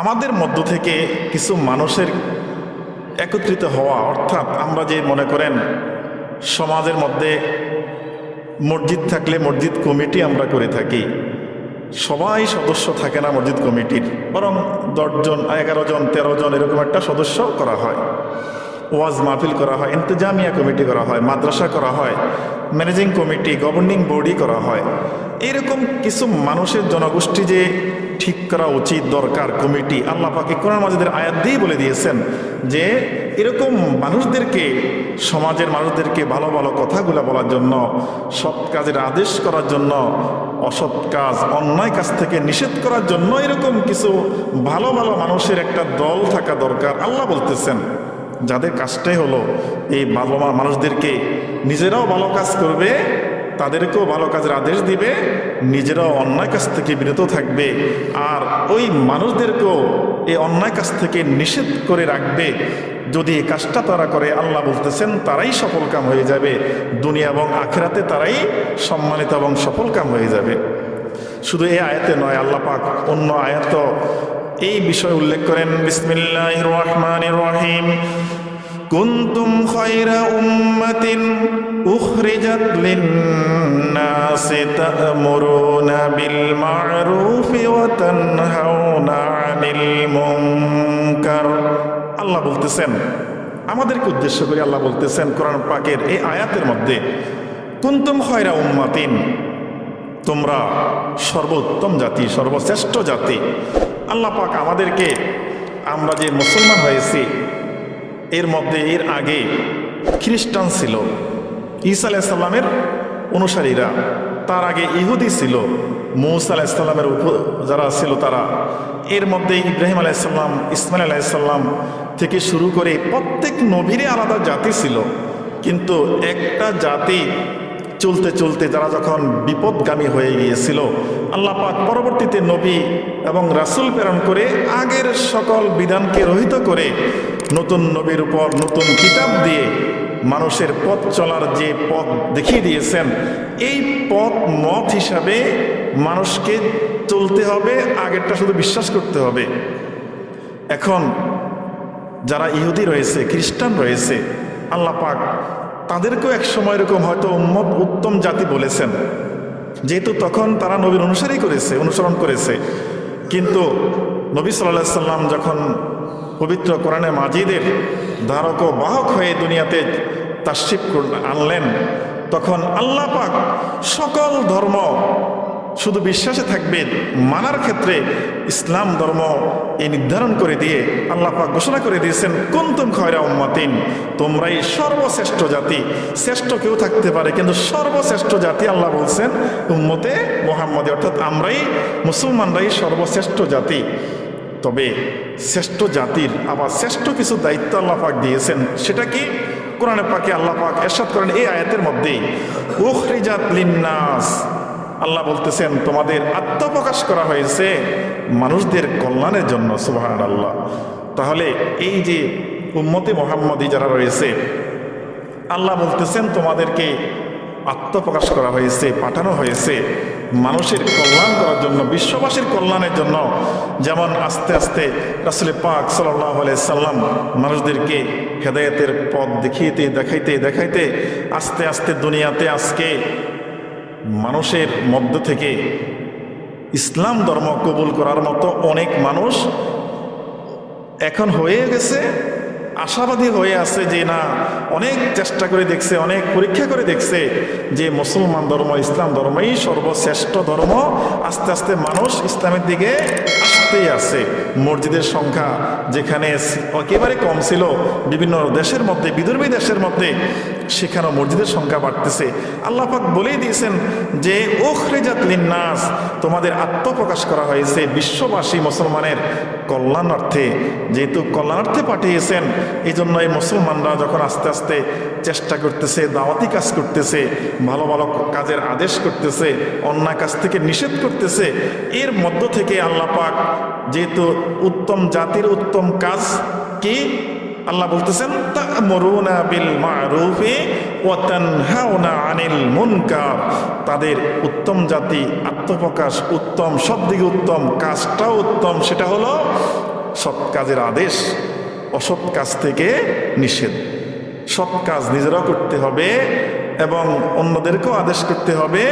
আমাদের মধ্য থেকে কিছু মানুষের একত্রিত হওয়া, অর্থাৎ আমরা যে মনে করেন সমাজের মধ্যে মসজিদ থাকলে মসজিদ কমিটি আমরা করে থাকি। সবাই সদস্য থাকে না মসজিদ কমিটির, বরং দশজন, এগারো জন, তেরো জন এরকম একটা সদস্য করা হয়। ওয়াজ মাহফিল করা হয়, ইন্তজামিয়া কমিটি করা হয়, মাদ্রাসা করা হয়, ম্যানেজিং কমিটি, গভর্নিং বডি করা হয়। এরকম কিছু মানুষের জনগোষ্ঠী যে ঠিক করা উচিত, দরকার, কমিটি। আল্লাহ পাকে কোরআন মাজিদের আয়াত দিয়েই বলে দিয়েছেন যে, এরকম মানুষদেরকে, সমাজের মানুষদেরকে ভালো ভালো কথাগুলো বলার জন্য, সৎ কাজের আদেশ করার জন্য, অসৎ কাজ, অন্যায় কাজ থেকে নিষেধ করার জন্য এরকম কিছু ভালো ভালো মানুষের একটা দল থাকা দরকার। আল্লাহ বলতেছেন, যাদের কাজটাই হলো এই ভালো মানুষদেরকে নিজেরাও ভালো কাজ করবে তাদেরকেও ভালো কাজের আদেশ দিবে, নিজেরাও অন্যায় কাছ থেকে বিরত থাকবে, আর ওই মানুষদেরকেও এই অন্যায় কাছ থেকে নিষেধ করে রাখবে। যদি এই কাজটা তারা করে, আল্লাহ বলতেছেন, তারাই সফল কাম হয়ে যাবে। দুনিয়া এবং আখেরাতে তারাই সম্মানিত এবং সফল কাম হয়ে যাবে। শুধু এই আয়াতে নয়, আল্লাহ পাক অন্য আয়াত এই বিষয় উল্লেখ করেন বিসমিল্লাহ রহমান রহিম। কুন্তুম খয়রা উম্মাতিন তা'মুরুনা বিল মা'রুফি ওয়া তানহাউনা 'আনিল মুনকার আল্লাহ বলতেছেন, আমাদেরকে উদ্দেশ্য করে আল্লাহ বলতেছেন কোরআন পাকের এই আয়াতের মধ্যে, কুন্তুম খয়রা উম্মাতিন তোমরা সর্বোত্তম জাতি, সর্বশ্রেষ্ঠ জাতি। আল্লাহ পাক আমাদেরকে, আমরা যে মুসলমান হয়েছি, এর মধ্যে, এর আগে খ্রিস্টান ছিল। ঈসা আলাইসাল্লামের অনুসারীরা, তার আগে ইহুদি ছিল, মৌসা আলাইসাল্লামের উপ, যারা ছিল তারা। এর মধ্যে ইব্রাহিম আলাইসাল্লাম ইসমাইল আলাইসাল্লাম থেকে শুরু করে প্রত্যেক নবীরে আলাদা জাতি ছিল। কিন্তু একটা জাতি চলতে চলতে যারা যখন বিপদগামী হয়ে গিয়েছিল, আল্লাহ পাক পরবর্তীতে নবী এবং রাসুল প্রেরণ করে আগের সকল বিধানকে রহিত করে নতুন নবীর উপর নতুন কিতাব দিয়ে মানুষের পথ চলার যে পথ দেখিয়ে দিয়েছেন, এই পথ মত হিসাবে মানুষকে চলতে হবে, আগেরটা শুধু বিশ্বাস করতে হবে। এখন যারা ইহুদি রয়েছে, খ্রিস্টান রয়েছে, আল্লাহ পাক তাদেরকেও এক সময় এরকম হয়তো উম্মত উত্তম জাতি বলেছেন। যেহেতু তখন তারা নবীর অনুসারী করেছে, অনুসরণ করেছে। কিন্তু নবী সাল্লাহ সাল্লাম যখন পবিত্র কোরআনে মাজিদের ধারক ও বাহক হয়ে দুনিয়াতে তাশিফ আনলেন, তখন আল্লাহ পাক সকল ধর্ম শুধু বিশ্বাসে থাকবে মানার ক্ষেত্রে ইসলাম ধর্ম এই নির্ধারণ করে দিয়ে আল্লাহ পাক ঘোষণা করে দিয়েছেন, কুন্তুম খয়রা উম্মাতিন তোমরাই সর্বশ্রেষ্ঠ জাতি। শ্রেষ্ঠ কেউ থাকতে পারে, কিন্তু সর্বশ্রেষ্ঠ জাতি আল্লাহ বলছেন, উম্মতে মোহাম্মদে অর্থাৎ আমরাই, মুসলমানরাই সর্বশ্রেষ্ঠ জাতি। তবে শ্রেষ্ঠ জাতির আবার শ্রেষ্ঠ কিছু দায়িত্ব আল্লাহ পাক দিয়েছেন, সেটা কি? কোরআনে পাকে আল্লাহ পাক এরশাদ করেন এই আয়াতের মধ্যেই, উখরিজাত লিন্নাস আল্লাহ বলতেছেন, তোমাদের আত্মপ্রকাশ করা হয়েছে মানুষদের কল্যাণের জন্য সুবাহান আল্লাহ তাহলে এই যে উম্মতে মোহাম্মদী যারা রয়েছে, আল্লাহ বলতেছেন, তোমাদেরকে আত্মপ্রকাশ করা হয়েছে, পাঠানো হয়েছে মানুষের কল্যাণ করার জন্য, বিশ্ববাসীর কল্যাণের জন্য। যেমন আস্তে আস্তে রাসুল পাক সাল্লাহ সাল্লাম মানুষদেরকে হেদায়তের পথ দেখিয়েতে, দেখাইতে দেখাইতে আস্তে আস্তে দুনিয়াতে আজকে মানুষের মধ্য থেকে ইসলাম ধর্ম কবুল করার মতো অনেক মানুষ এখন হয়ে গেছে, আশাবাদী হয়ে আছে যে না, অনেক চেষ্টা করে দেখছে, অনেক পরীক্ষা করে দেখছে যে মুসলমান ধর্ম, ইসলাম ধর্মই সর্বশ্রেষ্ঠ ধর্ম। আস্তে আস্তে মানুষ ইসলামের দিকে আসতেই আছে। মসজিদের সংখ্যা যেখানে একেবারে কম ছিল, বিভিন্ন দেশের মধ্যে বিদর্ভী দেশের মধ্যে সেখানেও মসজিদের সংখ্যা বাড়তেছে। আল্লাপাক বলেই দিয়েছেন যে ওখরেজাত লিন্নাস তোমাদের আত্মপ্রকাশ করা হয়েছে বিশ্ববাসী মুসলমানের কল্যাণার্থে। যেহেতু কল্যাণার্থে পাঠিয়েছেন এই জন্য এই মুসলমানরা যখন আস্তে আস্তে চেষ্টা করতেছে, দাওয়াতি কাজ করতেছে, ভালো ভালো কাজের আদেশ করতেছে, অন্যায় কাজ থেকে নিষেধ করতেছে, এর মধ্য থেকে আল্লাহ পাক যেহেতু উত্তম জাতির উত্তম কাজ কি আল্লাহ বলতেছেন, তা'মুরুনা বিল মা'রুফি ওয়া তানহাউনা আনিল মুনকার। তাদের উত্তম জাতি, আত্মপ্রকাশ উত্তম সব দিকে উত্তম, কাজটাও উত্তম, সেটা হলো সৎ কাজের আদেশ, অসৎ কাজ থেকে নিষেধ। সৎ কাজ নিজেরাও করতে হবে এবং অন্যদেরকেও আদেশ করতে হবে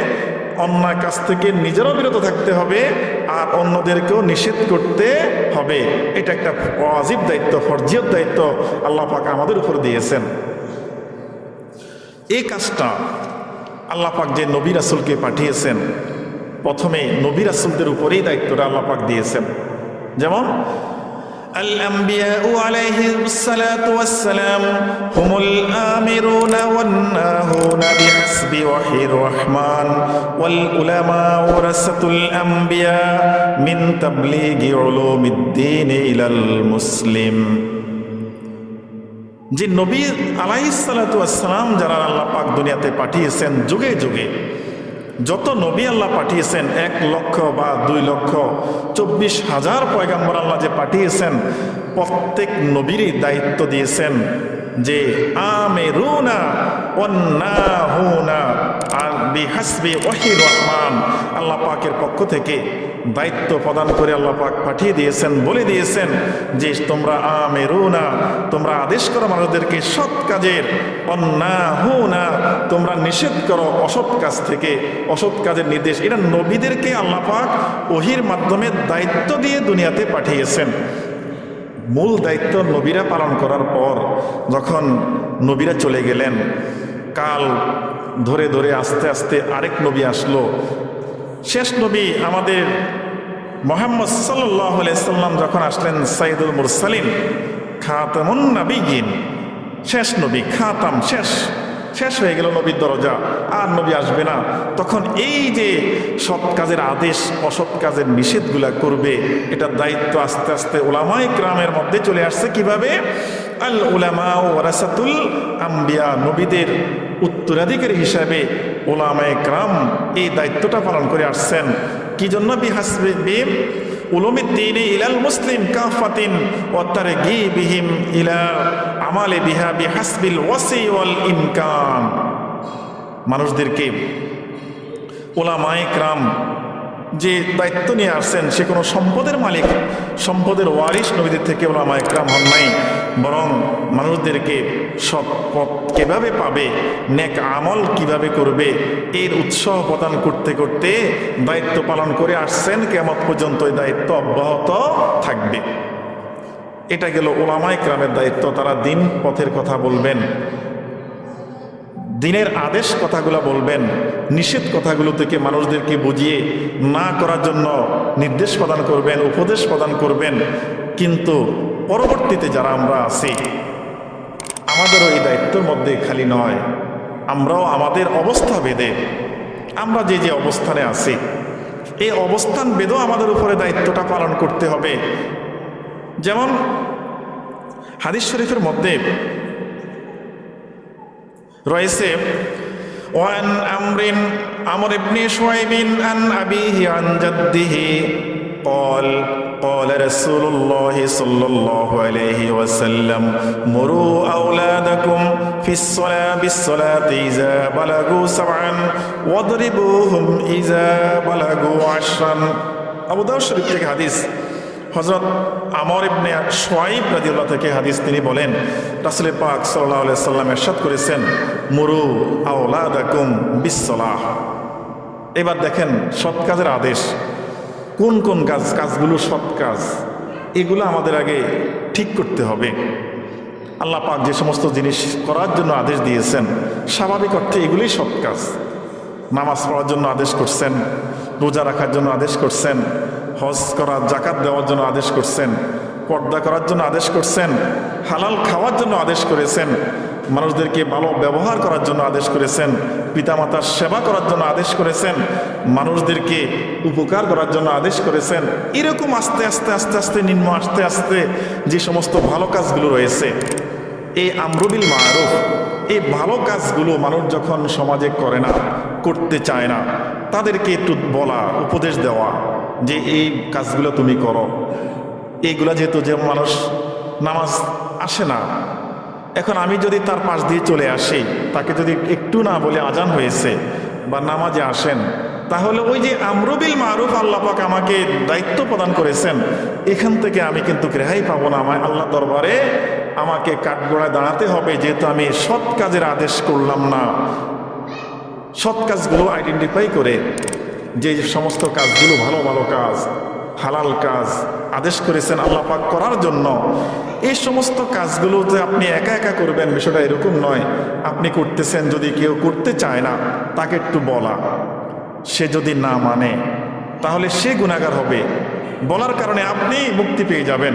অন্যায় কাছ থেকে নিজেরাও বিরত থাকতে হবে আর অন্যদেরকেও নিষেধ করতে হবে। এটা একটা অজীব দায়িত্ব, ফরজিয়ত দায়িত্ব আল্লাহ পাক আমাদের উপর দিয়েছেন। এই কাজটা আল্লাহ পাক যে নবী রাসুলকে পাঠিয়েছেন, প্রথমে নবী রাসুলদের উপরেই দায়িত্বটা আল্লাহ পাক দিয়েছেন। যেমন الأنبياء عليهم الصلاة والسلام هم الآمرون والناهون بحسب وحي الرحمن والعلماء ورثة الأنبياء من تبليغ علوم الدين إلى المسلم যে নবী আলাইসালাম যারা আল্লাহ পাক দুনিয়াতে পাঠিয়েছেন যুগে যুগে যত নবী আল্লাহ পাঠিয়েছেন, এক লক্ষ বা দুই লক্ষ চব্বিশ হাজার পয়গাম্বর আল্লাহ যে পাঠিয়েছেন, প্রত্যেক নবীরই দায়িত্ব দিয়েছেন যে, আমেরুনা অন্না হুনা বিহাসবি রহমান আল্লাহ পাকের পক্ষ থেকে দায়িত্ব প্রদান করে আল্লাহ পাক পাঠিয়ে দিয়েছেন, বলে দিয়েছেন যে তোমরা আমে রুনা তোমরা আদেশ করো মানুষদেরকে সৎ কাজের অন্না হুনা তোমরা নিষেধ করো অসৎ কাজ থেকে, অসৎ কাজের নির্দেশ। এটা নবীদেরকে আল্লাহ পাক ওহির মাধ্যমে দায়িত্ব দিয়ে দুনিয়াতে পাঠিয়েছেন। মূল দায়িত্ব নবীরা পালন করার পর যখন নবীরা চলে গেলেন, কাল ধরে ধরে আস্তে আস্তে আরেক নবী আসলো। শেষ নবী আমাদের মোহাম্মদ সাল্লাহ সাল্লাম যখন আসলেন সাইদুল মুরসালিম খাতামুন নাবিগিন শেষ নবী, খাতাম শেষ। শেষ হয়ে গেল নবীর দরজা, আর নবী আসবে না। তখন এই যে সৎ কাজের আদেশ, অসৎ কাজের নিষেধগুলা করবে, এটার দায়িত্ব আস্তে আস্তে ওলামাই গ্রামের মধ্যে চলে আসছে কীভাবে? আল উলামা ও ওরাসাতুল আম্বিয়া, নবীদের উত্তরাধিকারী হিসাবে ওলামায় গ্রাম এই দায়িত্বটা পালন করে আসছেন। কি জন্য? উলুমিদ্দিন ইলাল মুসলিম গি ইলা আমালে মানুষদেরকে ওলামায় ক্রাম যে দায়িত্ব নিয়ে আসছেন, সে কোনো সম্পদের মালিক, সম্পদের ওয়ারিশ নবীদের থেকে ওলামা একরাম হন নাই। বরং মানুষদেরকে সৎ পথ কীভাবে পাবে, নেক আমল কীভাবে করবে, এর উৎসাহ প্রদান করতে করতে দায়িত্ব পালন করে আসছেন কেমন পর্যন্ত এই দায়িত্ব অব্যাহত থাকবে। এটা গেল ওলামায় ক্রামের দায়িত্ব, তারা দিন পথের কথা বলবেন, দিনের আদেশ কথাগুলো বলবেন, নিষেধ কথাগুলো থেকে মানুষদেরকে বুঝিয়ে না করার জন্য নির্দেশ প্রদান করবেন, উপদেশ প্রদান করবেন, কিন্তু পরবর্তীতে যারা আমরা আছি আমাদেরও এই দায়িত্বের মধ্যে খালি নয় আমরাও আমাদের অবস্থা ভেদে আমরা যে যে অবস্থানে আছি এই অবস্থান বেদও আমাদের উপরে দায়িত্বটা পালন করতে হবে যেমন হাদিস শরীফের মধ্যে রয়েছে وعن أمر أمر بن شعيب عن أبيه عن جده قال قال رسول الله صلى الله عليه وسلم مروا أولادكم في الصلاة بالصلاة إذا بلغوا سبعا واضربوهم إذا بلغوا عشرا আবু দাউদ শরীফ থেকে হাদিস হজরত আমর ইবনে সোয়াইব রাদিউল্লাহ থেকে হাদিস তিনি বলেন রাসুল পাক সাল্লাহ সাল্লাম এরশাদ করেছেন মুরু আওলাদাকুম বিশ্বলাহ এবার দেখেন সৎ কাজের আদেশ কোন কোন কাজ, কাজগুলো সৎ কাজ, এগুলো আমাদের আগে ঠিক করতে হবে। আল্লাহ পাক যে সমস্ত জিনিস করার জন্য আদেশ দিয়েছেন, স্বাভাবিক অর্থে এগুলোই সৎ কাজ। নামাজ পড়ার জন্য আদেশ করছেন, রোজা রাখার জন্য আদেশ করছেন, হজ করার জাকাত দেওয়ার জন্য আদেশ করছেন, পর্দা করার জন্য আদেশ করছেন, হালাল খাওয়ার জন্য আদেশ করেছেন মানুষদেরকে ভালো ব্যবহার করার জন্য আদেশ করেছেন, পিতামাতার সেবা করার জন্য আদেশ করেছেন, মানুষদেরকে উপকার করার জন্য আদেশ করেছেন। এরকম আস্তে আস্তে আস্তে আস্তে, নিম্ন আস্তে আস্তে যে সমস্ত ভালো কাজগুলো রয়েছে, এই আমরুবিল মারুফ, এই ভালো কাজগুলো মানুষ যখন সমাজে করে না, করতে চায় না, তাদেরকে একটু বলা, উপদেশ দেওয়া যে এই কাজগুলো তুমি করো। এইগুলা যেহেতু যে মানুষ নামাজ আসে না এখন আমি যদি তার পাশ দিয়ে চলে আসি, তাকে যদি একটু না বলে আজান হয়েছে বা নামাজে আসেন, তাহলে ওই যে আমরুবিল মারুফ আল্লাহ পাক আমাকে দায়িত্ব প্রদান করেছেন, এখান থেকে আমি কিন্তু রেহাই পাবো না আমায় আল্লাহ দরবারে। আমাকে কাঠগোড়ায় দাঁড়াতে হবে, যেহেতু আমি সৎ কাজের আদেশ করলাম না। সৎ কাজগুলো আইডেন্টিফাই করে যে সমস্ত কাজগুলো ভালো ভালো কাজ হালাল কাজ আদেশ করেছেন আল্লাহ পাক করার জন্য। এই সমস্ত কাজগুলো যে আপনি একা একা করবেন বিষয়টা এরকম নয়। আপনি করতেছেন যদি কেউ করতে চায় না, তাকে একটু বলা। সে যদি না মানে তাহলে সে গুণাগার হবে। বলার কারণে আপনি মুক্তি পেয়ে যাবেন।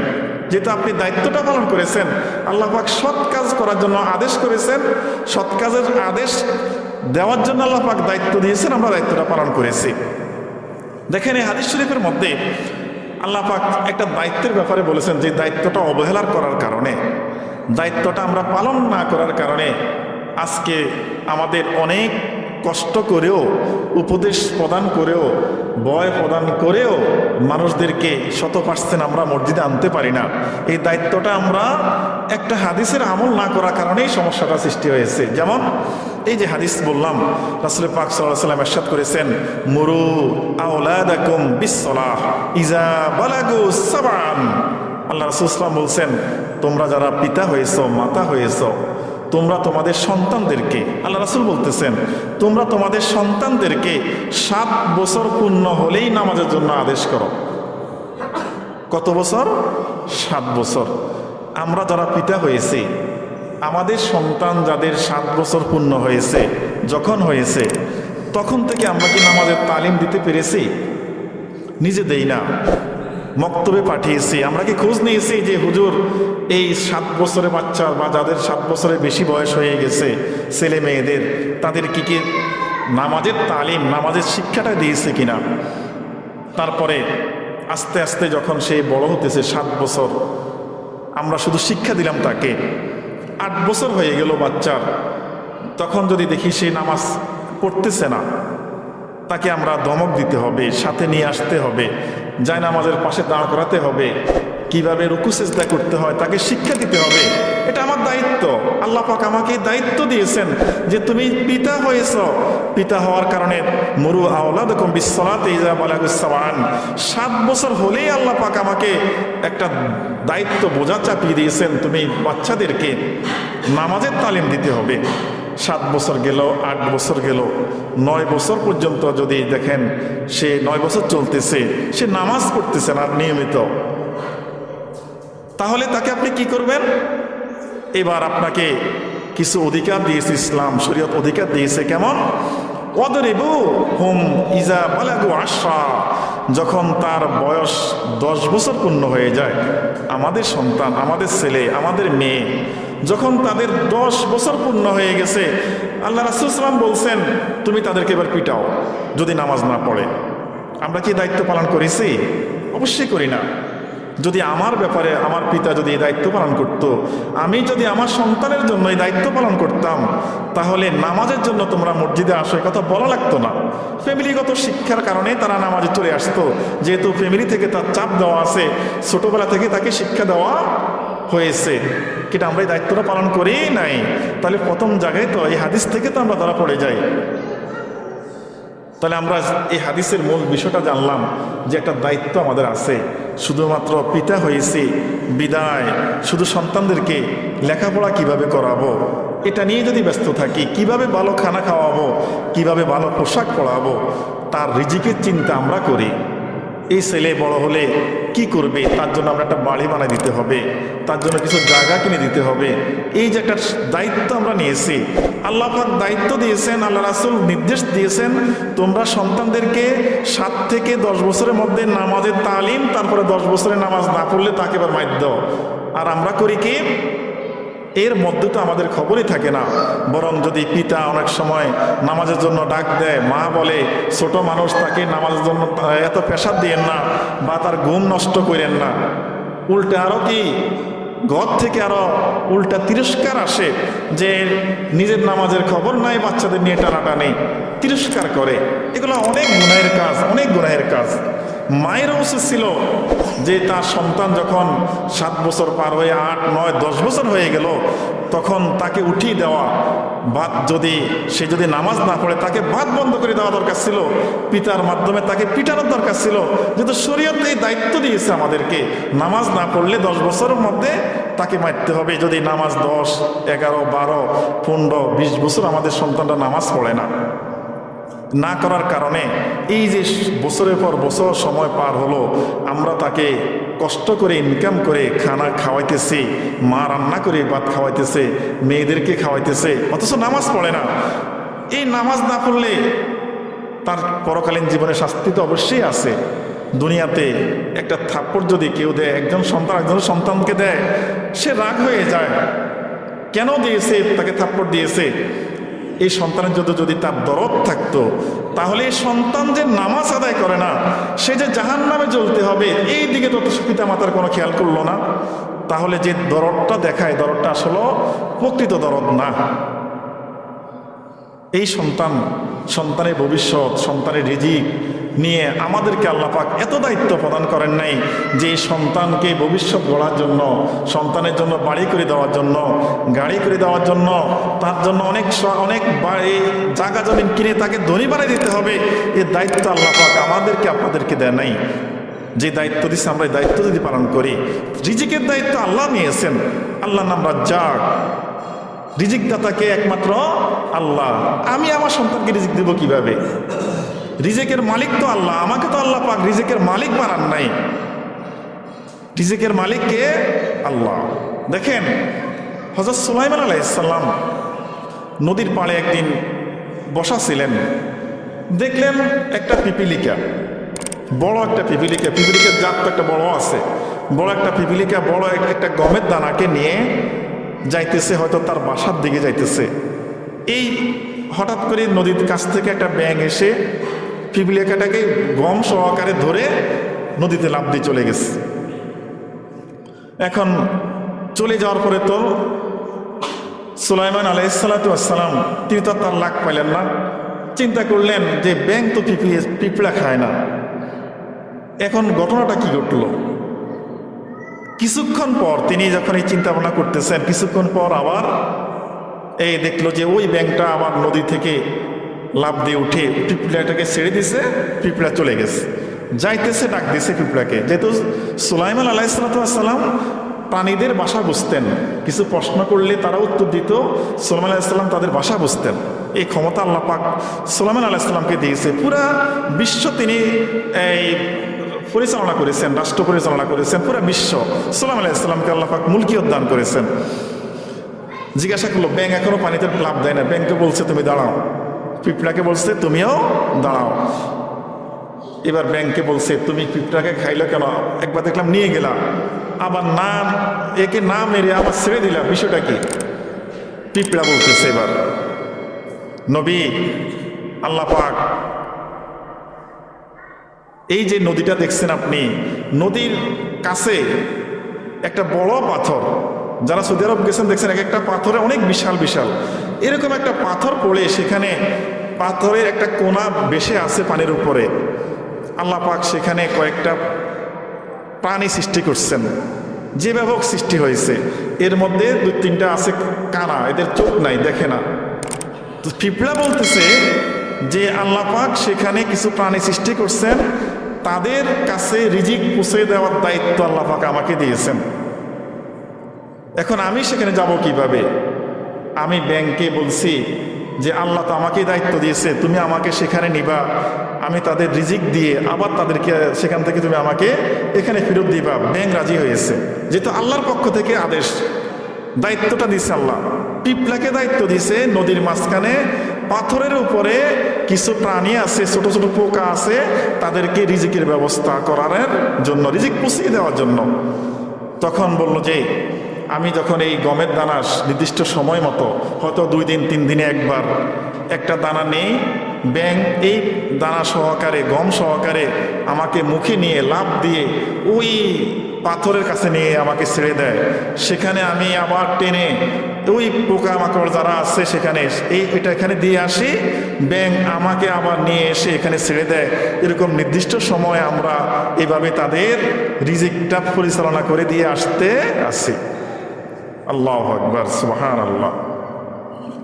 যেহেতু আপনি দায়িত্বটা পালন করেছেন, আল্লাহ পাক সৎ কাজ করার জন্য আদেশ করেছেন। সৎ কাজের আদেশ দেওয়ার জন্য আল্লাহ পাক দায়িত্ব দিয়েছেন, আমরা দায়িত্বটা পালন করেছি। দেখেন এই হাদিস শরীফের মধ্যে আল্লাহ পাক একটা দায়িত্বের ব্যাপারে বলেছেন যে দায়িত্বটা অবহেলার করার কারণে, দায়িত্বটা আমরা পালন না করার কারণে আজকে আমাদের অনেক কষ্ট করেও, উপদেশ প্রদান করেও বয় প্রদান করেও মানুষদেরকে শত পার্সেন্ট আমরা মসজিদে আনতে পারি না। এই দায়িত্বটা আমরা একটা হাদিসের আমল না করার কারণেই সমস্যাটা সৃষ্টি হয়েছে। যেমন এই যে হাদিস বললাম, রাসুল পাক সাল্লাহ সাল্লাম এরশাদ করেছেন, মুরু সাবান। আল্লাহ রাসূল সাল্লাম বলছেন, তোমরা যারা পিতা হয়েছো, মাতা হয়েছো তোমরা তোমাদের সন্তানদেরকে, আল্লাহ রাসুল বলতেছেন, তোমরা তোমাদের সন্তানদেরকে সাত বছর পূর্ণ হলেই নামাজের জন্য আদেশ করো। কত বছর? সাত বছর। আমরা যারা পিতা হয়েছি, আমাদের সন্তান যাদের সাত বছর পূর্ণ হয়েছে, যখন হয়েছে, তখন থেকে আমরা কি নামাজের তালিম দিতে পেরেছি? নিজে দেই না। মক্তবে পাঠিয়েছি। আমরা কি খোঁজ নিয়েছি যে হুজুর এই সাত বছরের বাচ্চা বা যাদের সাত বছরের বেশি বয়স হয়ে গেছে, ছেলে মেয়েদের, তাদের কি কি নামাজের তালিম, নামাজের শিক্ষাটা দিয়েছে কিনা? তারপরে আস্তে আস্তে যখন সে বড় হতেছে সাত বছর, আমরা শুধু শিক্ষা দিলাম তাকে। আট বছর হয়ে গেল বাচ্চার। তখন যদি দেখি সে নামাজ পড়তেছে না, তাকে আমরা দমক দিতে হবে, সাথে নিয়ে আসতে হবে। যায় নামাজের পাশে দাঁড় করাতে হবে। কীভাবে রুকু করতে হয়, তাকে শিক্ষা দিতে হবে। এটা আমার দায়িত্ব। আল্লাহ পাক আমাকে দায়িত্ব দিয়েছেন যে তুমি পিতা হয়েছ। পিতা হওয়ার কারণে মরু আওলাদ বিশ্বনাথ ইজা বালাগুসাবান সাত বছর হলেই আল্লাহ পাক আমাকে একটা দায়িত্ব বোঝা চাপিয়ে দিয়েছেন, তুমি বাচ্চাদেরকে নামাজের তালিম দিতে হবে। সাত বছর গেল, আট বছর গেল। নয় বছর পর্যন্ত যদি দেখেন, সে নয় বছর চলতেছে, সে নামাজ পড়তেছে না নিয়মিত। তাহলে তাকে আপনি কি করবেন? এবার আপনাকে কিছু অধিকার দিয়েছে ইসলাম, শরীয়ত অধিকার দিয়েছে কেমন? ইজা যখন তার বয়স দশ বছর পূর্ণ হয়ে যায়, আমাদের সন্তান, আমাদের ছেলে, আমাদের মেয়ে যখন তাদের দশ বছর পূর্ণ হয়ে গেছে, আল্লাহ রাসুলাম বলছেন, তুমি তাদেরকে এবার পিটাও, যদি নামাজ না পড়ে। আমরা কি দায়িত্ব পালন করেছি? অবশ্যই করি না। যদি আমার ব্যাপারে, আমার পিতা যদি এই দায়িত্ব পালন করত। আমি যদি আমার সন্তানের জন্য এই দায়িত্ব পালন করতাম, তাহলে নামাজের জন্য তোমরা মসজিদে আসো কথা বলা লাগতো না। ফ্যামিলিগত শিক্ষার কারণে তারা নামাজে চলে আসতো। যেহেতু ফ্যামিলি থেকে তার চাপ দেওয়া আছে, ছোটবেলা থেকে তাকে শিক্ষা দেওয়া হয়েছে। কিন্তু আমরা এই দায়িত্বটা পালন করেই নাই। তাহলে প্রথম জায়গায় তো এই হাদিস থেকে তো আমরা ধরা পড়ে যাই। তাহলে আমরা এই হাদিসের মূল বিষয়টা জানলাম যে একটা দায়িত্ব আমাদের আছে। শুধুমাত্র পিতা হয়েছে, বিদায়, শুধু সন্তানদেরকে লেখাপড়া কীভাবে করাবো? এটা নিয়ে যদি ব্যস্ত থাকি, কীভাবে ভালো খানা খাওয়াবো, কীভাবে ভালো পোশাক পরাবো, তার রিজিকের চিন্তা আমরা করি। এই ছেলে বড় হলে কি করবে? তার জন্য আমরা একটা বাড়ি বানাই দিতে হবে। তার জন্য কিছু জায়গা কিনে দিতে হবে। এই যে একটা দায়িত্ব আমরা নিয়েছি। আল্লাহ পাক দায়িত্ব দিয়েছেন, আল্লাহ রাসুল নির্দেশ দিয়েছেন, তোমরা সন্তানদেরকে সাত থেকে দশ বছরের মধ্যে নামাজের তালিম, তারপরে দশ বছরের নামাজ না পড়লে তাকে এবার মাধ্য আর আমরা করি কি? এর মধ্যে তো আমাদের খবরই থাকে না। বরং যদি পিতা অনেক সময় নামাজের জন্য ডাক দেয়, মা বলে, ছোট মানুষ, তাকে নামাজের জন্য এত পেশার দিয়েন না বা তার ঘুম নষ্ট করেন না। উল্টে আরও কি? ঘর থেকে আরও উল্টা তিরস্কার আসে যে নিজের নামাজের খবর নাই, বাচ্চাদের নিয়ে টানাটানি। তিরস্কার করে। এগুলো অনেক গুনাহের কাজ, অনেক গুনাহের কাজ। মায়ের উচিত ছিল যে তার সন্তান যখন সাত বছর পার হয়ে আট, নয়, দশ বছর হয়ে গেল, তখন তাকে উঠিয়ে দেওয়া, ভাত যদি, সে যদি নামাজ না পড়ে, তাকে ভাত বন্ধ করে দেওয়া দরকার ছিল। পিতার মাধ্যমে তাকে পিটানোর দরকার ছিল। যেহেতু শরীয়ত এই দায়িত্ব দিয়েছে আমাদেরকে, নামাজ না পড়লে দশ বছরের মধ্যে তাকে মারতে হবে। যদি নামাজ দশ, এগারো, বারো, পনেরো, বিশ বছর আমাদের সন্তানরা নামাজ পড়ে না। না করার কারণে এই যে বছরের পর বছর সময় পার হলো, আমরা তাকে কষ্ট করে ইনকাম করে খানা খাওয়াইতেছি, মা রান্না করে ভাত খাওয়াইতেছে, মেয়েদেরকে খাওয়াইতেছে, অথচ নামাজ পড়ে না। এই নামাজ না পড়লে তার পরকালীন জীবনে শাস্তি তো অবশ্যই আছে। দুনিয়াতে একটা থাপ্পড় যদি কেউ দেয়, একজন সন্তান একজন সন্তানকে দেয়, সে রাগ হয়ে যায়। কেন দিয়েছে? তাকে থাপ্পড় দিয়েছে। এই সন্তানের জন্য যদি তার দরদ থাকতো, তাহলে এই সন্তান যে নামাজ আদায় করে না, সে যে জাহান নামে জ্বলতে হবে, এই দিকে তত পিতা মাতার কোনো খেয়াল করল না। তাহলে যে দরদটা দেখায়, দরদটা আসলে প্রকৃত দরদ না। এই সন্তান, সন্তানের ভবিষ্যৎ, সন্তানের রিজিক নিয়ে আমাদেরকে আল্লাপাক এত দায়িত্ব প্রদান করেন নাই যে সন্তানকে ভবিষ্যৎ গড়ার জন্য, সন্তানের জন্য বাড়ি করে দেওয়ার জন্য, গাড়ি করে দেওয়ার জন্য, তার জন্য অনেক অনেক বাড়ি জায়গা জমিন কিনে তাকে ধনী বানিয়ে দিতে হবে এর দায়িত্ব আল্লাপাক আমাদেরকে আপনাদেরকে দেয় নাই। যে দায়িত্ব দিচ্ছে আমরা এই দায়িত্ব যদি পালন করি, রিজিকের দায়িত্ব আল্লাহ নিয়েছেন। আল্লাহ নাম রাজ্জাক। রিজিকদাতাকে একমাত্র আল্লাহ। আমি আমার সন্তানকে রিজিক দেব কীভাবে? রিজিকের মালিক তো আল্লাহ, আমাকে তো আল্লাহ পাক রিজিকের মালিক বানান নাই। রিজেকের মালিক কে? আল্লাহ। দেখেন হজরত সুলাইমান আলাইসাল্লাম নদীর পাড়ে একদিন বসা ছিলেন। দেখলেন একটা পিপিলিকা, বড় একটা পিপিলিকা। পিপিলিকার জাত তো একটা বড় আছে। বড় একটা পিপিলিকা, বড় এক- একটা গমের দানাকে নিয়ে যাইতেছে, হয়তো তার বাসার দিকে যাইতেছে। এই হঠাৎ করে নদীর কাছ থেকে একটা ব্যাঙ এসে পিপিলিকাটাকে গম সহকারে ধরে নদীতে লাফ দিয়ে চলে গেছে। এখন চলে যাওয়ার পরে তো সুলাইমান আলাইসালাতাম তিনি তো তার লাখ পাইলেন না। চিন্তা করলেন যে ব্যাংক তো পিঁপড়ে পিঁপড়া খায় না। এখন ঘটনাটা কি ঘটলো? কিছুক্ষণ পর তিনি যখন এই চিন্তা ভাবনা করতেছেন, কিছুক্ষণ পর আবার এই দেখল যে ওই ব্যাংকটা আবার নদী থেকে লাভ দিয়ে উঠে পিঁপড়াটাকে ছেড়ে দিছে, পিঁপড়া চলে গেছে। যাইতেছে, ডাক দিছে পিঁপড়াকে। যেহেতু সুলাইমান আলাইসালাম প্রাণীদের বাসা বুঝতেন, কিছু প্রশ্ন করলে তারা উত্তর দিত, সুলাইমান আলাইসাল্লাম তাদের বাসা বুঝতেন। এই ক্ষমতা আল্লাহ পাক সুলাইমান আলাইসাল্লামকে দিয়েছে। পুরা বিশ্ব তিনি এই পরিচালনা করেছেন, রাষ্ট্র পরিচালনা করেছেন, পুরা বিশ্ব সালাম আলাইসাল্লামকে আল্লাহ পাক মুলকিয়ত দান করেছেন। জিজ্ঞাসা করল ব্যাংক এখনও পানিতে লাভ দেয় না? ব্যাংকে বলছে, তুমি দাঁড়াও। পিঁপড়াকে বলছে, তুমিও দাঁড়াও। এবার ব্যাংকে বলছে, তুমি পিঁপড়াকে খাইলে কেন? একবার দেখলাম নিয়ে গেলাম। আবার না একে না মেরে আবার ছেড়ে দিলাম। বিষয়টা কি? পিঁপড়া বলতেছে এবার, নবী, আল্লাহ পাক, এই যে নদীটা দেখছেন আপনি, নদীর কাছে একটা বড় পাথর, যারা সৌদি আরব গেছেন দেখছেন এক একটা পাথরে অনেক বিশাল বিশাল। এরকম একটা পাথর পড়ে সেখানে পাথরের একটা কোনা বেশে আছে পানির উপরে। আল্লাহ পাক সেখানে কয়েকটা প্রাণী সৃষ্টি করছেন, যে ব্যাপক সৃষ্টি হয়েছে। এর মধ্যে দু তিনটা আছে কানা, এদের চোখ নাই, দেখে না। তো পিঁপড়া বলতেছে যে আল্লাহ পাক সেখানে কিছু প্রাণী সৃষ্টি করছেন, তাদের কাছে রিজিক পৌঁছে দেওয়ার দায়িত্ব আল্লাহ পাক আমাকে দিয়েছেন। এখন আমি সেখানে যাব কীভাবে? আমি ব্যাংকে বলছি যে আল্লাহ তো আমাকেই দায়িত্ব দিয়েছে, তুমি আমাকে সেখানে নিবা। আমি তাদের রিজিক দিয়ে আবার তাদেরকে সেখান থেকে তুমি আমাকে এখানে ফেরত দিবা। ব্যাংক রাজি হয়েছে। যেহেতু আল্লাহর পক্ষ থেকে আদেশ, দায়িত্বটা দিছে আল্লাহ। পিপলাকে দায়িত্ব দিছে নদীর মাঝখানে, পাথরের উপরে কিছু প্রাণী আছে, ছোট ছোট পোকা আছে, তাদেরকে রিজিকের ব্যবস্থা করার জন্য, রিজিক পুষিয়ে দেওয়ার জন্য। তখন বলল যে আমি যখন এই গমের দানা নির্দিষ্ট সময় মতো, হয়তো দুই দিন, তিন দিনে একবার, একটা দানা নেই, ব্যাং, এই দানা সহকারে, গম সহকারে আমাকে মুখে নিয়ে লাভ দিয়ে ওই পাথরের কাছে নিয়ে আমাকে ছেড়ে দেয়। সেখানে আমি আবার টেনে ওই পোকামাকড় যারা আছে সেখানে এই এটা এখানে দিয়ে আসি, ব্যাং আমাকে আবার নিয়ে এসে এখানে ছেড়ে দেয়। এরকম নির্দিষ্ট সময় আমরা এভাবে তাদের রিজিকটা পরিচালনা করে দিয়ে আসতে আসি। আল্লাহ আকবর সুহান আল্লাহ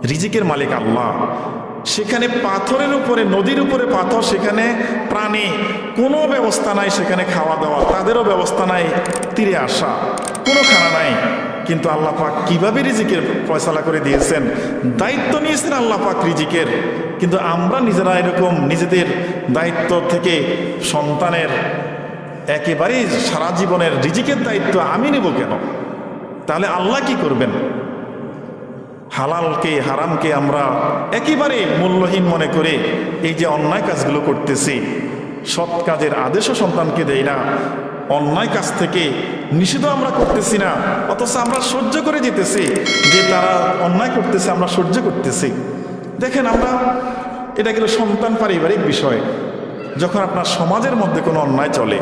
রিজিকের মালিক আল্লাহ। সেখানে পাথরের উপরে, নদীর উপরে পাথর, সেখানে প্রাণী, কোনো ব্যবস্থা নাই সেখানে খাওয়া দাওয়া, তাদেরও ব্যবস্থা নাই, তীরে আসা, কোনো খানা নাই। কিন্তু আল্লাহ পাক কীভাবে রিজিকের ফয়সালা করে দিয়েছেন? দায়িত্ব নিয়েছেন আল্লাহ পাক রিজিকের। কিন্তু আমরা নিজেরা এরকম নিজেদের দায়িত্ব থেকে সন্তানের একেবারেই সারা জীবনের রিজিকের দায়িত্ব আমি নেব কেন? তাহলে আল্লাহ কি করবেন? হালালকে, হারামকে আমরা একেবারে মূল্যহীন মনে করে এই যে অন্যায় কাজগুলো করতেছি, সৎ কাজের আদেশও সন্তানকে দেই না, অন্যায় কাজ থেকে নিষিদ্ধ আমরা করতেছি না, অথচ আমরা সহ্য করে যেতেছি যে তারা অন্যায় করতেছে, আমরা সহ্য করতেছি। দেখেন আমরা, এটা গেল সন্তান পারিবারিক বিষয়। যখন আপনার সমাজের মধ্যে কোনো অন্যায় চলে,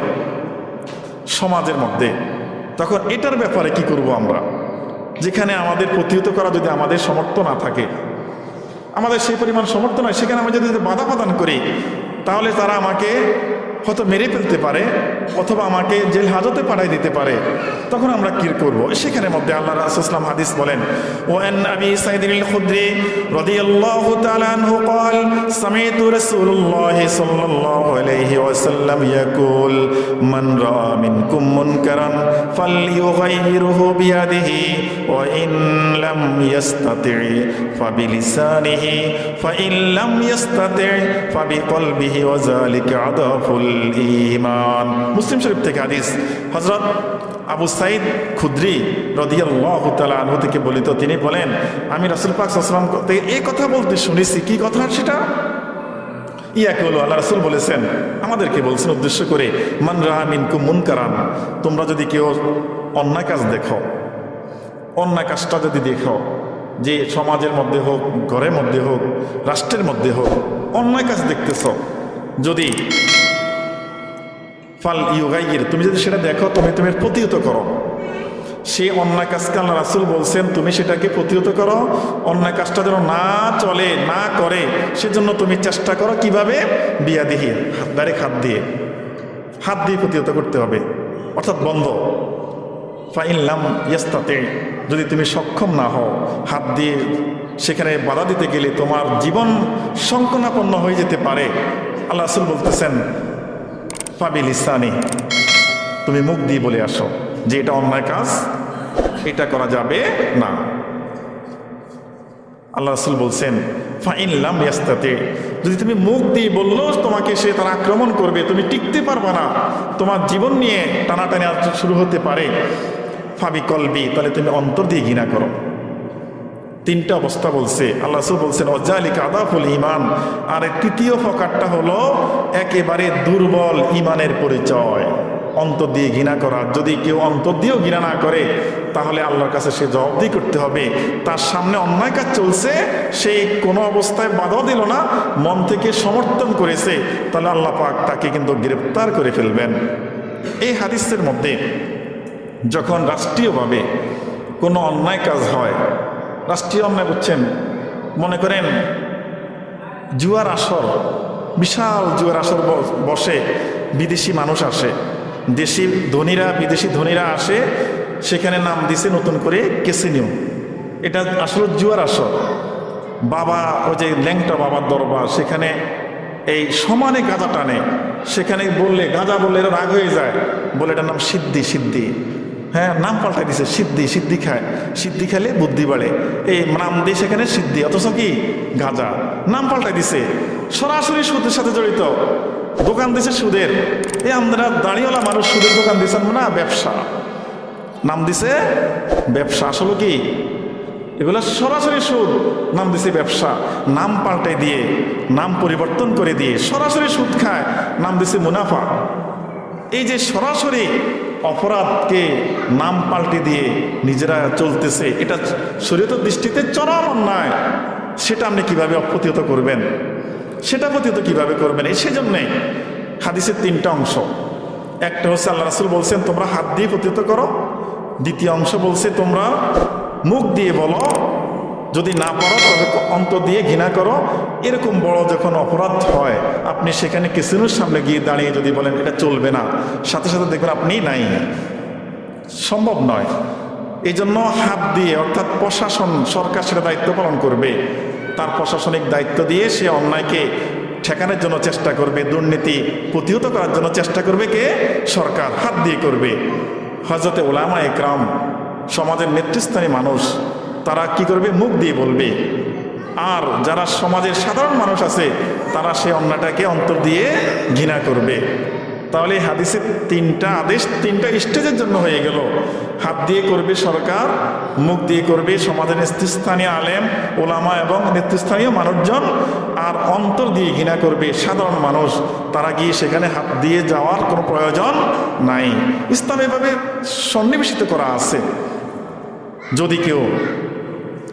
সমাজের মধ্যে তখন এটার ব্যাপারে কি করব আমরা? যেখানে আমাদের প্রতিহত করা যদি আমাদের সমর্থ না থাকে, আমাদের সেই পরিমাণ সমর্থ নয়, সেখানে আমরা যদি বাধা প্রদান করি, তাহলে তারা আমাকে হয়তো মেরে ফেলতে পারে অথবা আমাকে জেল হাজতে পাঠাই দিতে পারে তখন আমরা কি করব সেখানে মধ্যে আল্লাহ রাসুসলাম হাদিস বলেন ও আন আবি সাইদিন আল খুদরি রাদিয়াল্লাহু তাআলা আনহু قال سمعت رسول الله صلى الله عليه وسلم يقول من راى منكم منكرا فليغيره بيده وان لم يستطع فبلسانه فان لم يستطع فبقلبه وذلك عضف ইমান। মুসলিম শরীফ থেকে হাদিস। হজরত আবু সাইদ খুদ্রি রদিয়ালু থেকে বলিত, তিনি বলেন, আমি রাসুল পাক আসলাম থেকে এই কথা বলতে শুনেছি। কি কথা সেটা? ইয়াকে হলো, আল্লাহ রাসুল বলেছেন, আমাদেরকে বলছেন উদ্দেশ্য করে, মান রাহামিন মুন কারান তোমরা যদি কেউ অন্যায় কাজ দেখো, অন্যায় কাজটা যদি দেখো, যে সমাজের মধ্যে হোক, ঘরের মধ্যে হোক, রাষ্ট্রের মধ্যে হোক, অন্যায় কাজ দেখতেছ, যদি ফাল ইউগাইয়ের তুমি যদি সেটা দেখো, তুমি তুমি প্রতিহত করো। সে অন্যায় কাজকে আল্লাহ রাসুল বলছেন, তুমি সেটাকে প্রতিহত করো। অন্যায় কাজটা যেন না চলে, না করে, সেজন্য তুমি চেষ্টা করো কীভাবে? বিয়া দিয়ে হাত, ডাইরেক্ট হাত দিয়ে। হাত দিয়ে প্রতিহত করতে হবে, অর্থাৎ বন্ধ। ফাইনলাম ইয়াস্তাতে, যদি তুমি সক্ষম না হও, হাত দিয়ে সেখানে বাধা দিতে গেলে তোমার জীবন সংকনাপন্ন হয়ে যেতে পারে। আল্লাহ রাসুল বলতেছেন ফাবিল ইসানি তুমি মুখ দিয়ে বলে আসো যে এটা অন্যায় কাজ, এটা করা যাবে না। আল্লাহ রাসুল বলছেন ফাইনলাম ইয়াস্তাতে। যদি তুমি মুখ দিয়ে বলল তোমাকে সে তার আক্রমণ করবে, তুমি টিকতে পারবে না। তোমার জীবন নিয়ে টানাটানি শুরু হতে পারে। ফাবি কলবি, তাহলে তুমি অন্তর দিয়ে ঘৃণা করো। তিনটা অবস্থা বলছে। আল্লাহ বলছেন, অজালিক আদাফুল ইমান আর তৃতীয় ফকারটা হলো, একেবারে দুর্বল ইমানের পরিচয়। অন্তর দিয়ে ঘৃণা করা। যদি কেউ অন্তর দিয়েও ঘৃণা না করে, তাহলে আল্লাহর কাছে সে জবাবদি করতে হবে। তার সামনে অন্যায় কাজ চলছে সেই কোনো অবস্থায় বাধাও দিল না, মন থেকে সমর্থন করেছে। তাহলে আল্লাহ পাক তাকে কিন্তু গ্রেপ্তার করে ফেলবেন। এই হাদিসের মধ্যে যখন রাষ্ট্রীয়ভাবে কোনো অন্যায় কাজ হয় রাষ্ট্রীয় অন্যায় বুঝছেন? মনে করেন, জুয়ার আসর, বিশাল জুয়ার আসর বসে বিদেশি মানুষ আসে। দেশি ধনীরা, বিদেশি ধনীরা আসে, সেখানে নাম দিছে নতুন করে কেসিনিও এটা আসলে জুয়ার আসর। বাবা, ওই যে ল্যাংটা বাবার দরবার, সেখানে এই সমানে গাঁজা টানে। সেখানে বললে, গাঁজা বললে এরা রাগ হয়ে যায়। বলে এটার নাম সিদ্ধি সিদ্ধি হ্যাঁ নাম পাল্টাই দিছে, সিদ্ধি সিদ্ধি খায়। সিদ্ধি খেলে বুদ্ধি বাড়ে। এই নাম দিয়ে সেখানে সিদ্ধি, অথচ কি? গাঁজা। নাম পাল্টাই দিছে। সরাসরি সুদের সাথে জড়িত। দোকান দিছে সুদের। এই আমরা দাঁড়িয়েওয়ালা মানুষ সুদের দোকান দিয়েছেন না, ব্যবসা। নাম দিছে ব্যবসা। আসলে কি? এগুলো সরাসরি সুদ। নাম দিছে ব্যবসা। নাম পাল্টাই দিয়ে, নাম পরিবর্তন করে দিয়ে সরাসরি সুদ খায়। নাম দিছে মুনাফা। এই যে সরাসরি অপরাধকে নাম পাল্টে দিয়ে নিজেরা চলতেছে। এটা শরীয়তের দৃষ্টিতে চরম অন্যায়। সেটা আপনি কীভাবে অপ্রতিহত করবেন? সেটা প্রতিহত কীভাবে করবেন? এই সেজন্যে হাদিসের তিনটা অংশ। একটা হচ্ছে আল্লাহ রাসুল বলছেন, তোমরা হাত দিয়ে প্রতিহত করো। দ্বিতীয় অংশ বলছে, তোমরা মুখ দিয়ে বলো যদি না পারো তবে অন্ত দিয়ে ঘৃণা করো। এরকম বড় যখন অপরাধ হয়, আপনি সেখানে কিসিনুর সামনে গিয়ে দাঁড়িয়ে যদি বলেন, এটা চলবে না। সাথে সাথে দেখবেন আপনি নাই। সম্ভব নয়। এই জন্য হাত দিয়ে, অর্থাৎ প্রশাসন, সরকার সেটা দায়িত্ব পালন করবে। তার প্রশাসনিক দায়িত্ব দিয়ে সে অন্যায়কে ঠেকানোর জন্য চেষ্টা করবে, দুর্নীতি প্রতিহত করার জন্য চেষ্টা করবে কে? সরকার হাত দিয়ে করবে। হজরতে ওলামা একরাম সমাজের নেতৃস্থানীয় মানুষ তারা কি করবে? মুখ দিয়ে বলবে। আর যারা সমাজের সাধারণ মানুষ আছে, তারা সে অন্যটাকে অন্তর দিয়ে ঘৃণা করবে। তাহলে হাদিসের তিনটা আদেশ, তিনটা স্টেজের জন্য হয়ে গেল। হাত দিয়ে করবে সরকার, মুখ দিয়ে করবে সমাজের নেতৃস্থানীয় আলেম, ওলামা এবং নেতৃস্থানীয় মানুষজন, আর অন্তর দিয়ে ঘৃণা করবে সাধারণ মানুষ। তারা গিয়ে সেখানে হাত দিয়ে যাওয়ার কোনো প্রয়োজন নাই। ইসলাম এভাবে সন্নিবেশিত করা আছে। যদি কেউ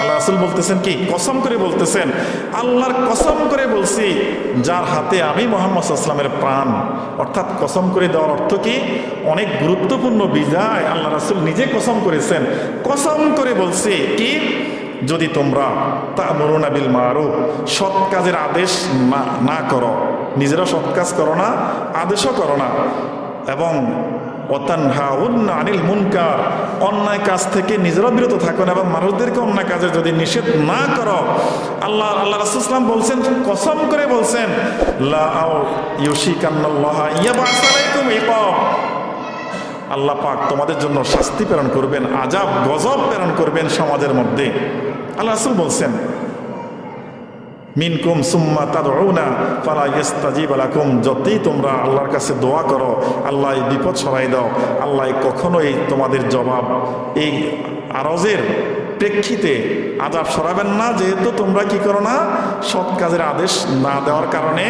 আল্লাহ রাসুল বলতেছেন কি? কসম করে বলতেছেন, আল্লাহর কসম করে বলছি, যার হাতে আমি মোহাম্মদ আসলামের প্রাণ, অর্থাৎ কসম করে দেওয়ার অর্থ কি? অনেক গুরুত্বপূর্ণ বিদায় আল্লাহ রাসুল নিজে কসম করেছেন। কসম করে বলছি কি? যদি তোমরা তা মরুনাবিল মারো সৎ কাজের আদেশ না না করো, নিজেরা সৎ কাজ করো না, আদেশও করো না, এবং আনিল অন্যায় কাজ থেকে নিজেরা বিরত থাকো না এবং মানুষদেরকে অন্যায় কাজে যদি নিষেধ না করো, আল্লাহ আল্লাহ রাসুলাম বলছেন, কসম করে বলছেন আল্লাহ পাক তোমাদের জন্য শাস্তি প্রেরণ করবেন আজাব গজব প্রেরণ করবেন সমাজের মধ্যে। আল্লাহ রাসূল বলছেন মিনকুম সুম্মা তাদউনা, ফালা ইস্তাজিব লাকুম। যতই তোমরা আল্লাহর কাছে দোয়া করো, আল্লাহ বিপদ সরাই দাও। আল্লাহ কখনোই তোমাদের জবাব এই আরজের প্রেক্ষিতে আজাব সরাবেন না। যেহেতু তোমরা কি করো না, সৎ কাজের আদেশ না দেওয়ার কারণে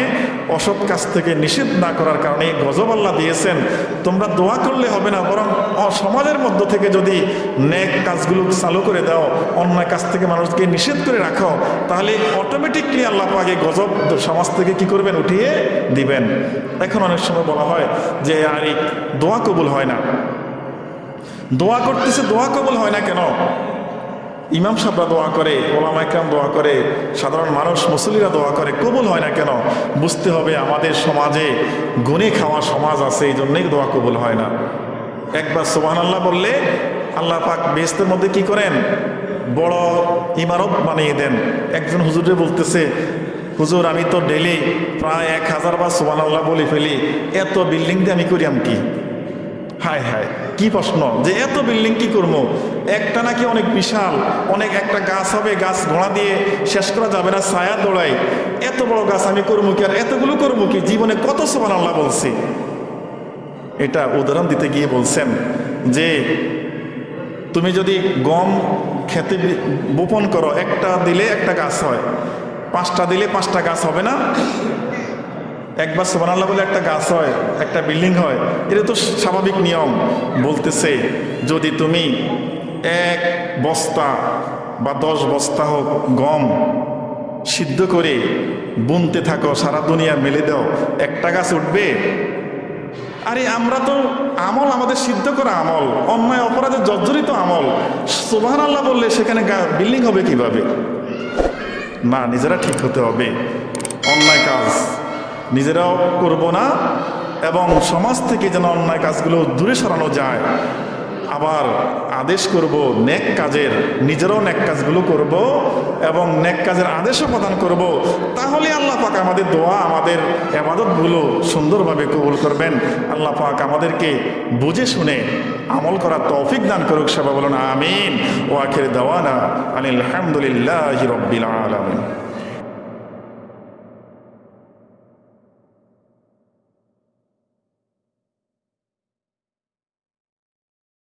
অসৎ কাজ থেকে নিষেধ না করার কারণে গজব আল্লাহ দিয়েছেন। তোমরা দোয়া করলে হবে না, বরং সমাজের মধ্য থেকে যদি নেক কাজগুলো চালু করে দাও, অন্যায় কাজ থেকে মানুষকে নিষেধ করে রাখো, তাহলে অটোমেটিকলি আল্লাহ পাকে গজব সমাজ থেকে কি করবেন? উঠিয়ে দিবেন। এখন অনেক সময় বলা হয় যে, আর, দোয়া কবুল হয় না। দোয়া করতেছে, দোয়া কবুল হয় না কেন? ইমাম সাহরা দোয়া করে ওলামা একরাম দোয়া করে, সাধারণ মানুষ মুসলিরা দোয়া করে, কবুল হয় না কেন? বুঝতে হবে আমাদের সমাজে গুনে খাওয়া সমাজ আছে, এই জন্যই দোয়া কবুল হয় না। একবার সোহান আল্লাহ বললে, আল্লাহ পাক বেস্তের মধ্যে কি করেন? বড় ইমারত বানিয়ে দেন। একজন হুজুরে বলতেছে, হুজুর, আমি তো ডেলি প্রায় এক হাজার বার সোহান আল্লাহ বলে ফেলি, এত বিল্ডিং দিয়ে আমি করিয়াম কি? হায় হায়। কি প্রশ্ন? যে এত বিল্ডিং কি করব? একটা নাকি অনেক বিশাল, অনেক একটা গাছ হবে, গাছ ঘোড়া দিয়ে শেষ করা যাবে না, ছায়া দৌড়াই এত বড় গাছ আমি করব কি আর? এতগুলো করব কি? জীবনে কত সমান আল্লাহ বলছি। এটা উদাহরণ দিতে গিয়ে বলছেন যে, তুমি যদি গম খেতে বোপন করো, একটা দিলে একটা গাছ হয়, পাঁচটা দিলে পাঁচটা গাছ হবে না? একবার সোবানাল্লাহ বলে একটা গাছ হয়, একটা বিল্ডিং হয়, এটা তো স্বাভাবিক নিয়ম। বলতেছে, যদি তুমি এক বস্তা বা দশ বস্তা হোক গম সিদ্ধ করে বুনতে থাকো, সারা দুনিয়া মেলে দাও, একটা গাছ উঠবে? আরে আমরা তো আমল, আমাদের সিদ্ধ করা আমল, অন্যায় অপরাধের জর্জরিত আমল। সোবাহান আল্লাহ বললে সেখানে বিল্ডিং হবে কীভাবে? না, নিজেরা ঠিক হতে হবে। অন্যায় কাজ। নিজেরাও করব না এবং সমাজ থেকে যেন অন্যায় কাজগুলো দূরে সরানো যায়। আবার আদেশ করব নেক কাজের, নিজেরাও নেক কাজগুলো করব এবং নেক কাজের আদেশও প্রদান করব। তাহলে আল্লাহ পাক আমাদের দোয়া, আমাদের আবাদতগুলো সুন্দরভাবে কবুল করবেন। আল্লাহ পাক আমাদেরকে বুঝে শুনে আমল করার তৌফিক দান করুক, সবাই বলুন আমিন। ও আখের দাওয়ানা আনিল আলহামদুলিল্লাহ রব্বিল আলমিন।